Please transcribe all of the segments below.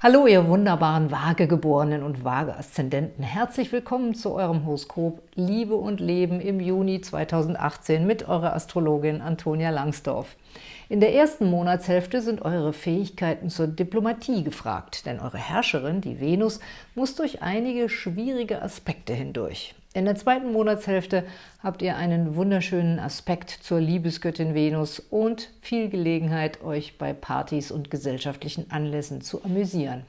Hallo, ihr wunderbaren Waagegeborenen und Waage-Aszendenten. Herzlich willkommen zu eurem Horoskop Liebe und Leben im Juni 2018 mit eurer Astrologin Antonia Langsdorf. In der ersten Monatshälfte sind eure Fähigkeiten zur Diplomatie gefragt, denn eure Herrscherin, die Venus, muss durch einige schwierige Aspekte hindurch. In der zweiten Monatshälfte habt ihr einen wunderschönen Aspekt zur Liebesgöttin Venus und viel Gelegenheit, euch bei Partys und gesellschaftlichen Anlässen zu amüsieren.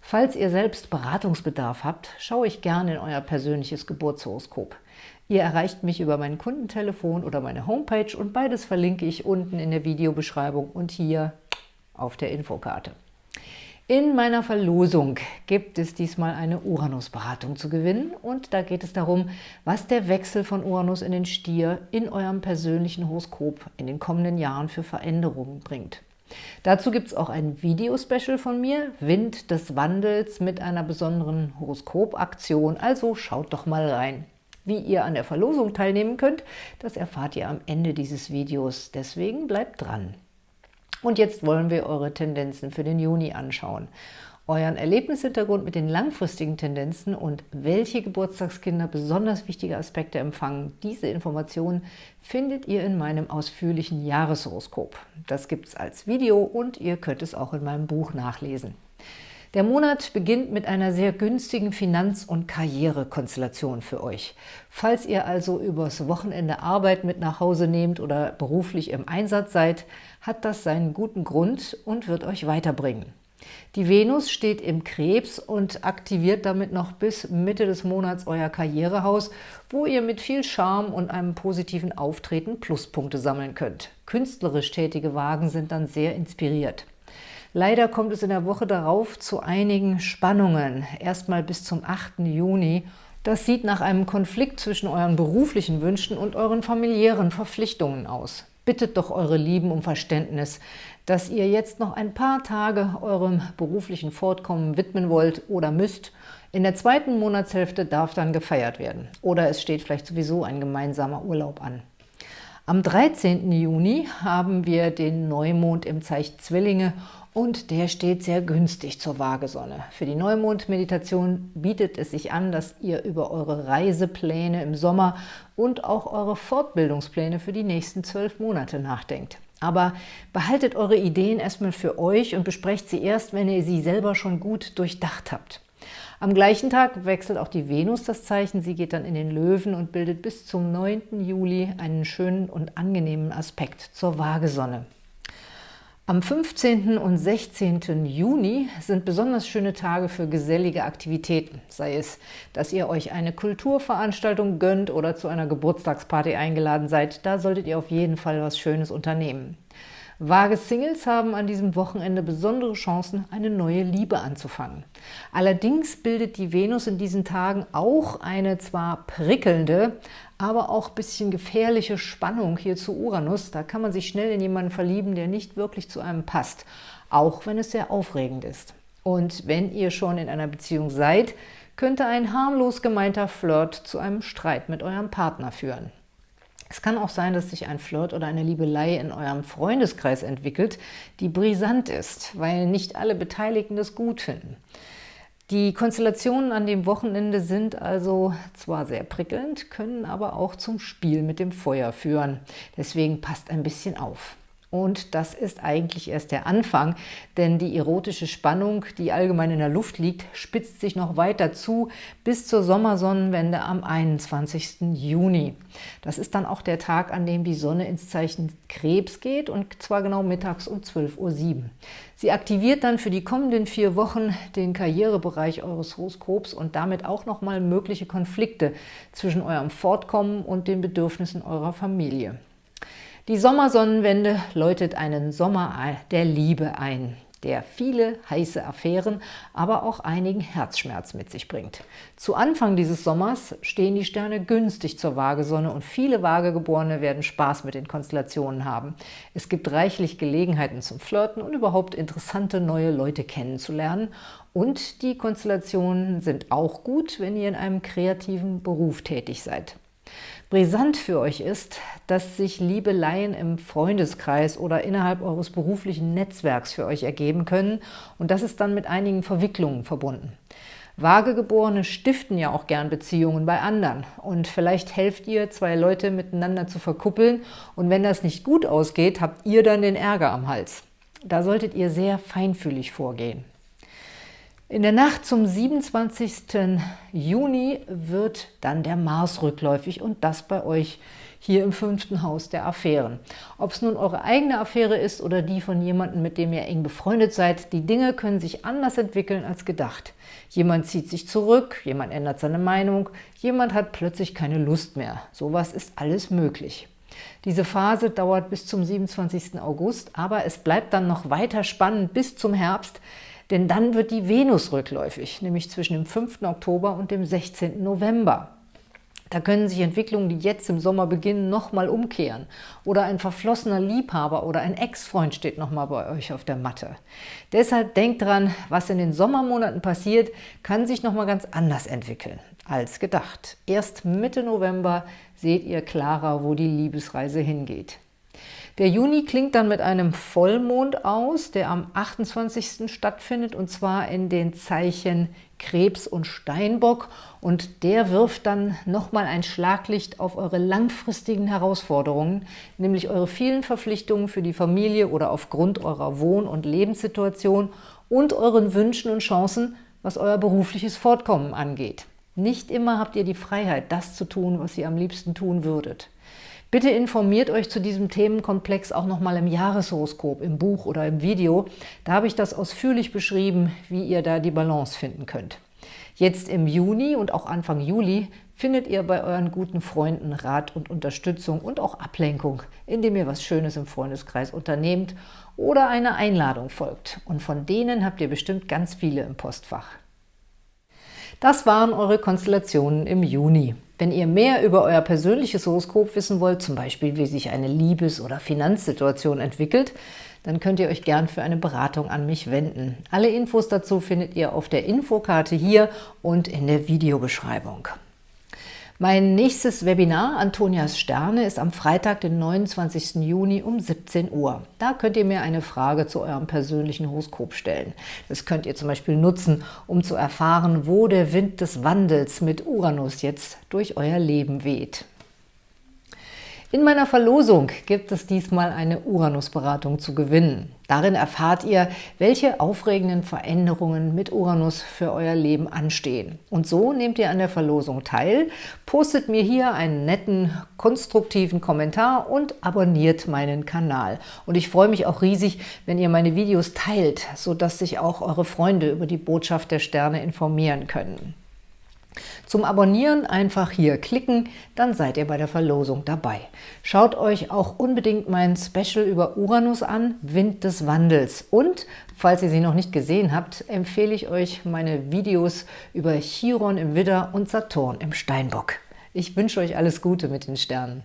Falls ihr selbst Beratungsbedarf habt, schaue ich gerne in euer persönliches Geburtshoroskop. Ihr erreicht mich über mein Kundentelefon oder meine Homepage und beides verlinke ich unten in der Videobeschreibung und hier auf der Infokarte. In meiner Verlosung gibt es diesmal eine Uranus-Beratung zu gewinnen und da geht es darum, was der Wechsel von Uranus in den Stier in eurem persönlichen Horoskop in den kommenden Jahren für Veränderungen bringt. Dazu gibt es auch ein Video-Special von mir, Wind des Wandels, mit einer besonderen Horoskopaktion, also schaut doch mal rein. Wie ihr an der Verlosung teilnehmen könnt, das erfahrt ihr am Ende dieses Videos, deswegen bleibt dran. Und jetzt wollen wir eure Tendenzen für den Juni anschauen. Euren Erlebnishintergrund mit den langfristigen Tendenzen und welche Geburtstagskinder besonders wichtige Aspekte empfangen, diese Informationen findet ihr in meinem ausführlichen Jahreshoroskop. Das gibt es als Video und ihr könnt es auch in meinem Buch nachlesen. Der Monat beginnt mit einer sehr günstigen Finanz- und Karrierekonstellation für euch. Falls ihr also übers Wochenende Arbeit mit nach Hause nehmt oder beruflich im Einsatz seid, hat das seinen guten Grund und wird euch weiterbringen. Die Venus steht im Krebs und aktiviert damit noch bis Mitte des Monats euer Karrierehaus, wo ihr mit viel Charme und einem positiven Auftreten Pluspunkte sammeln könnt. Künstlerisch tätige Wagen sind dann sehr inspiriert. Leider kommt es in der Woche darauf zu einigen Spannungen, erstmal bis zum 8. Juni. Das sieht nach einem Konflikt zwischen euren beruflichen Wünschen und euren familiären Verpflichtungen aus. Bittet doch eure Lieben um Verständnis, dass ihr jetzt noch ein paar Tage eurem beruflichen Fortkommen widmen wollt oder müsst. In der zweiten Monatshälfte darf dann gefeiert werden. Oder es steht vielleicht sowieso ein gemeinsamer Urlaub an. Am 13. Juni haben wir den Neumond im Zeichen Zwillinge und der steht sehr günstig zur Waagesonne. Für die Neumond-Meditation bietet es sich an, dass ihr über eure Reisepläne im Sommer und auch eure Fortbildungspläne für die nächsten zwölf Monate nachdenkt. Aber behaltet eure Ideen erstmal für euch und besprecht sie erst, wenn ihr sie selber schon gut durchdacht habt. Am gleichen Tag wechselt auch die Venus das Zeichen. Sie geht dann in den Löwen und bildet bis zum 9. Juli einen schönen und angenehmen Aspekt zur Waagesonne. Am 15. und 16. Juni sind besonders schöne Tage für gesellige Aktivitäten, sei es, dass ihr euch eine Kulturveranstaltung gönnt oder zu einer Geburtstagsparty eingeladen seid, da solltet ihr auf jeden Fall was Schönes unternehmen. Vage Singles haben an diesem Wochenende besondere Chancen, eine neue Liebe anzufangen. Allerdings bildet die Venus in diesen Tagen auch eine zwar prickelnde, aber auch ein bisschen gefährliche Spannung hier zu Uranus. Da kann man sich schnell in jemanden verlieben, der nicht wirklich zu einem passt, auch wenn es sehr aufregend ist. Und wenn ihr schon in einer Beziehung seid, könnte ein harmlos gemeinter Flirt zu einem Streit mit eurem Partner führen. Es kann auch sein, dass sich ein Flirt oder eine Liebelei in eurem Freundeskreis entwickelt, die brisant ist, weil nicht alle Beteiligten das gut finden. Die Konstellationen an dem Wochenende sind also zwar sehr prickelnd, können aber auch zum Spiel mit dem Feuer führen. Deswegen passt ein bisschen auf. Und das ist eigentlich erst der Anfang, denn die erotische Spannung, die allgemein in der Luft liegt, spitzt sich noch weiter zu bis zur Sommersonnenwende am 21. Juni. Das ist dann auch der Tag, an dem die Sonne ins Zeichen Krebs geht und zwar genau mittags um 12.07 Uhr. Sie aktiviert dann für die kommenden vier Wochen den Karrierebereich eures Horoskops und damit auch nochmal mögliche Konflikte zwischen eurem Fortkommen und den Bedürfnissen eurer Familie. Die Sommersonnenwende läutet einen Sommer der Liebe ein, der viele heiße Affären, aber auch einigen Herzschmerz mit sich bringt. Zu Anfang dieses Sommers stehen die Sterne günstig zur Waagesonne und viele Waagegeborene werden Spaß mit den Konstellationen haben. Es gibt reichlich Gelegenheiten zum Flirten und überhaupt interessante neue Leute kennenzulernen und die Konstellationen sind auch gut, wenn ihr in einem kreativen Beruf tätig seid. Brisant für euch ist, dass sich Liebeleien im Freundeskreis oder innerhalb eures beruflichen Netzwerks für euch ergeben können und das ist dann mit einigen Verwicklungen verbunden. Vagegeborene stiften ja auch gern Beziehungen bei anderen und vielleicht helft ihr, zwei Leute miteinander zu verkuppeln und wenn das nicht gut ausgeht, habt ihr dann den Ärger am Hals. Da solltet ihr sehr feinfühlig vorgehen. In der Nacht zum 27. Juni wird dann der Mars rückläufig und das bei euch hier im fünften Haus der Affären. Ob es nun eure eigene Affäre ist oder die von jemandem, mit dem ihr eng befreundet seid, die Dinge können sich anders entwickeln als gedacht. Jemand zieht sich zurück, jemand ändert seine Meinung, jemand hat plötzlich keine Lust mehr. Sowas ist alles möglich. Diese Phase dauert bis zum 27. August, aber es bleibt dann noch weiter spannend bis zum Herbst, denn dann wird die Venus rückläufig, nämlich zwischen dem 5. Oktober und dem 16. November. Da können sich Entwicklungen, die jetzt im Sommer beginnen, nochmal umkehren. Oder ein verflossener Liebhaber oder ein Ex-Freund steht nochmal bei euch auf der Matte. Deshalb denkt dran, was in den Sommermonaten passiert, kann sich nochmal ganz anders entwickeln als gedacht. Erst Mitte November seht ihr klarer, wo die Liebesreise hingeht. Der Juni klingt dann mit einem Vollmond aus, der am 28. stattfindet, und zwar in den Zeichen Krebs und Steinbock. Und der wirft dann nochmal ein Schlaglicht auf eure langfristigen Herausforderungen, nämlich eure vielen Verpflichtungen für die Familie oder aufgrund eurer Wohn- und Lebenssituation und euren Wünschen und Chancen, was euer berufliches Fortkommen angeht. Nicht immer habt ihr die Freiheit, das zu tun, was ihr am liebsten tun würdet. Bitte informiert euch zu diesem Themenkomplex auch nochmal im Jahreshoroskop, im Buch oder im Video. Da habe ich das ausführlich beschrieben, wie ihr da die Balance finden könnt. Jetzt im Juni und auch Anfang Juli findet ihr bei euren guten Freunden Rat und Unterstützung und auch Ablenkung, indem ihr was Schönes im Freundeskreis unternehmt oder eine Einladung folgt. Und von denen habt ihr bestimmt ganz viele im Postfach. Das waren eure Konstellationen im Juni. Wenn ihr mehr über euer persönliches Horoskop wissen wollt, zum Beispiel wie sich eine Liebes- oder Finanzsituation entwickelt, dann könnt ihr euch gern für eine Beratung an mich wenden. Alle Infos dazu findet ihr auf der Infokarte hier und in der Videobeschreibung. Mein nächstes Webinar, Antonias Sterne, ist am Freitag, den 29. Juni um 17 Uhr. Da könnt ihr mir eine Frage zu eurem persönlichen Horoskop stellen. Das könnt ihr zum Beispiel nutzen, um zu erfahren, wo der Wind des Wandels mit Uranus jetzt durch euer Leben weht. In meiner Verlosung gibt es diesmal eine Uranus-Beratung zu gewinnen. Darin erfahrt ihr, welche aufregenden Veränderungen mit Uranus für euer Leben anstehen. Und so nehmt ihr an der Verlosung teil, postet mir hier einen netten, konstruktiven Kommentar und abonniert meinen Kanal. Und ich freue mich auch riesig, wenn ihr meine Videos teilt, sodass sich auch eure Freunde über die Botschaft der Sterne informieren können. Zum Abonnieren einfach hier klicken, dann seid ihr bei der Verlosung dabei. Schaut euch auch unbedingt mein Special über Uranus an, Wind des Wandels. Und, falls ihr sie noch nicht gesehen habt, empfehle ich euch meine Videos über Chiron im Widder und Saturn im Steinbock. Ich wünsche euch alles Gute mit den Sternen.